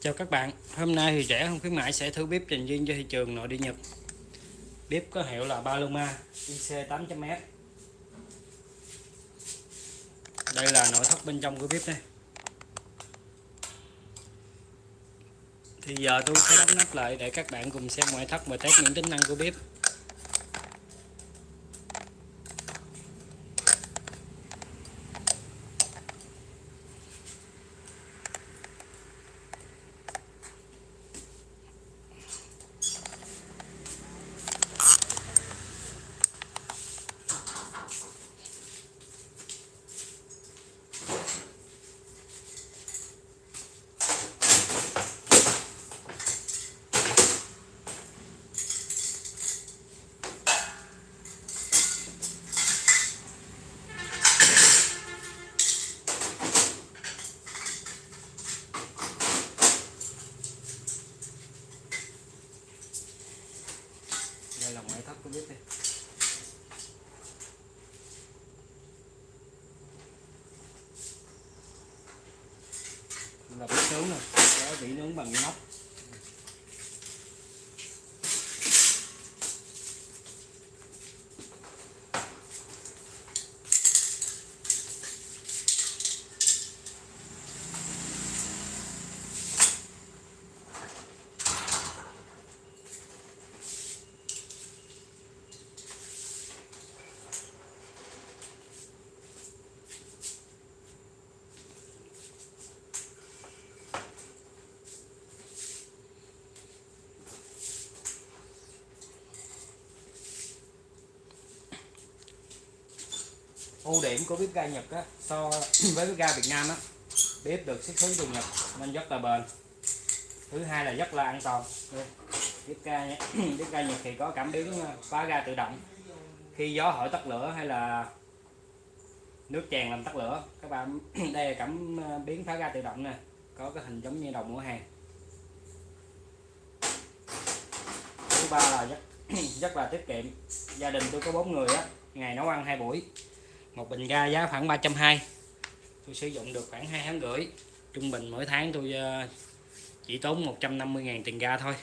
Chào các bạn, hôm nay thì rẻ không khuyến mãi sẽ thử bếp dành riêng cho thị trường nội địa Nhật. Bếp có hiệu là Paloma IC 800S Đây là nội thất bên trong của bếp đây. Thì giờ tôi sẽ đóng nắp lại để các bạn cùng xem ngoại thất và test những tính năng của bếp. Đây là ngoại thất của bếp đây. Là bếp nướng nè có vị nướng bằng nóc ưu điểm của bếp ga Nhật á, so với bếp ga Việt Nam á, bếp được xuất xứ từ Nhật nên rất là bền. Thứ hai là rất là an toàn. Ừ. Bếp ga bếp ga Nhật thì có cảm biến khóa phá ga tự động. Khi gió hỏi tắt lửa hay là nước tràn làm tắt lửa các bạn đây là cảm ờ, biến phá ga tự động nè có cái hình giống như đầu mùa hàng. Thứ ba là rất rất là tiết kiệm. Gia đình tôi có bốn người á ngày nấu ăn hai buổi một bình ga giá khoảng 320 tôi sử dụng được khoảng 2 tháng rưỡi. Trung bình mỗi tháng tôi ờ, chỉ tốn 150.000 tiền ga thôi.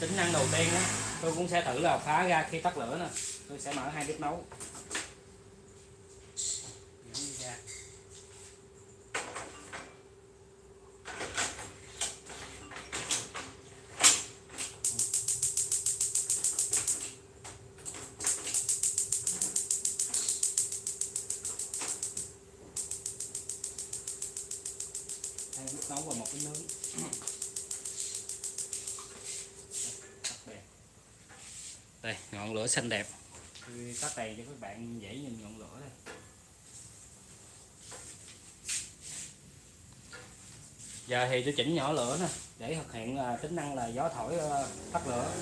Tính năng đầu tiên đó, tôi cũng sẽ thử là phá ra khi tắt lửa nè. Tôi sẽ mở hai bếp nấu. Cái nướng đây ngọn lửa xanh đẹp. Tôi tắt đèn cho các bạn dễ nhìn ngọn lửa đây. Giờ thì tôi chỉnh nhỏ lửa nè để thực hiện à, tính năng là gió thổi à, tắt lửa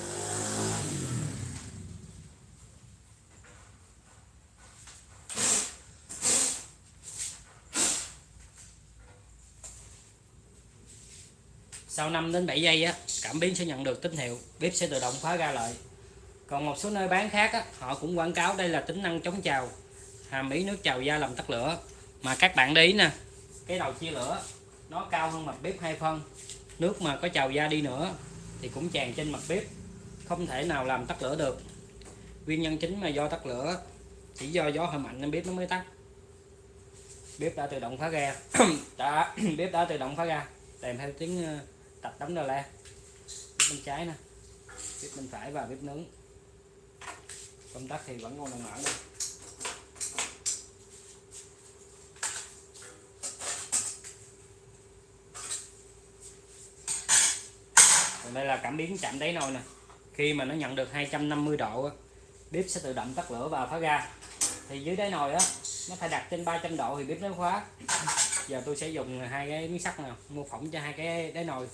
sau 5 đến 7 giây á cảm biến sẽ nhận được tín hiệu bếp sẽ tự động khóa ra lại. Còn một số nơi bán khác á, họ cũng quảng cáo đây là tính năng chống trào hàm ý nước trào da làm tắt lửa. Mà các bạn để ý nè cái đầu chia lửa nó cao hơn mặt bếp hai phân. Nước mà có trào da đi nữa thì cũng tràn trên mặt bếp không thể nào làm tắt lửa được. Nguyên nhân chính mà do tắt lửa chỉ do gió hơi mạnh nên bếp nó mới tắt. Bếp đã tự động phá ra đã bếp đã tự động phá ra kèm theo tiếng ờ, tập đóng đờ la. Bếp bên trái nè, bếp bên phải và bếp nướng. Công tắc thì vẫn còn đang mở đây còn đây là cảm biến chạm đáy nồi nè. Khi mà nó nhận được 250 độ bếp sẽ tự động tắt lửa và phá ga. Thì dưới đáy nồi á, nó phải đặt trên 300 độ thì bếp nó khóa. Giờ tôi sẽ dùng hai cái miếng sắt nào mô phỏng cho hai cái đáy nồi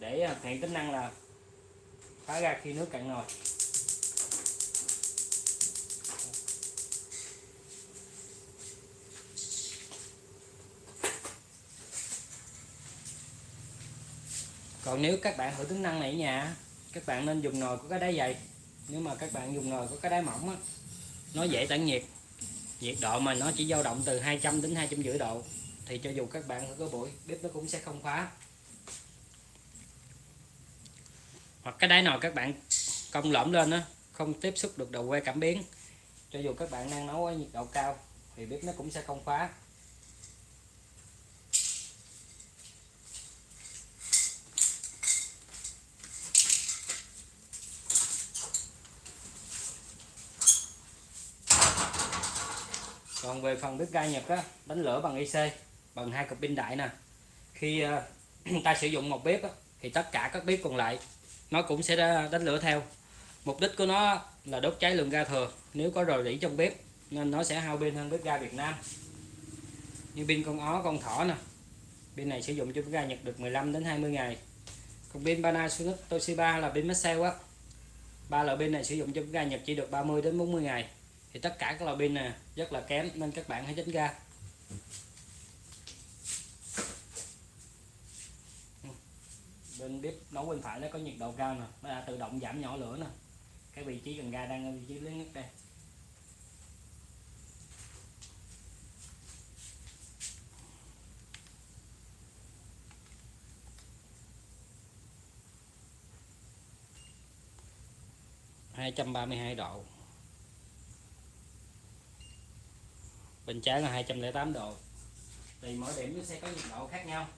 để à, thực hiện tính năng là phá ra khi nước cạn nồi. Còn nếu các bạn thử tính năng này nhà, các bạn nên dùng nồi có cái đáy dày. Nếu mà các bạn dùng nồi có cái đáy mỏng á, nó dễ tản nhiệt. Nhiệt độ mà nó chỉ dao động từ 200 đến 250 độ, thì cho dù các bạn có bụi bếp nó cũng sẽ không khóa hoặc cái đáy nồi các bạn cong lõm lên á không tiếp xúc được đầu que cảm biến. Cho dù các bạn đang nấu ở nhiệt độ cao thì bếp nó cũng sẽ không khóa. Còn về phần bếp ga Nhật á đánh lửa bằng IC bằng hai cục pin đại nè. Khi uh, ta sử dụng một bếp á, thì tất cả các bếp còn lại nó cũng sẽ đánh lửa theo. Mục đích của nó là đốt cháy lượng ga thừa. Nếu có rò rỉ trong bếp, nên nó sẽ hao pin hơn bếp ga Việt Nam. Như pin con ó, con thỏ nè. Pin này sử dụng cho bếp ga Nhật được 15 đến 20 ngày. Còn pin Panasonic, Toshiba là pin Maxell á. Ba loại pin này sử dụng cho bếp ga Nhật chỉ được 30 đến 40 ngày. Thì tất cả các loại pin này rất là kém, nên các bạn hãy tránh ra. Bên bếp nấu bên phải nó có nhiệt độ cao nè, nó đã tự động giảm nhỏ lửa nè. Cái vị trí cần ga đang ở vị trí lớn nhất đây. hai trăm ba mươi hai độ. Bên trái là 208 độ. Thì mỗi điểm nó sẽ có nhiệt độ khác nhau.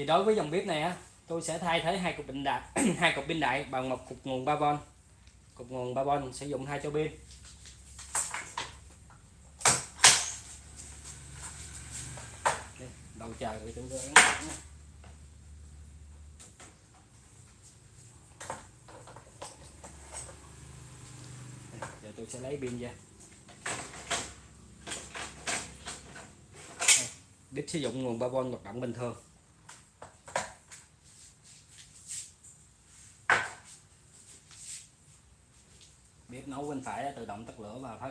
Thì đối với dòng bếp này á, tôi sẽ thay thế hai cục pin đại hai cục pin đại bằng một cục nguồn 3V cục nguồn 3V sử dụng hai cho pin. Đầu chờ thì tôi ấn giờ tôi sẽ lấy pin ra. Bếp sử dụng nguồn 3V hoạt động bình thường. Bếp bên phải tự động tắt lửa và phá ra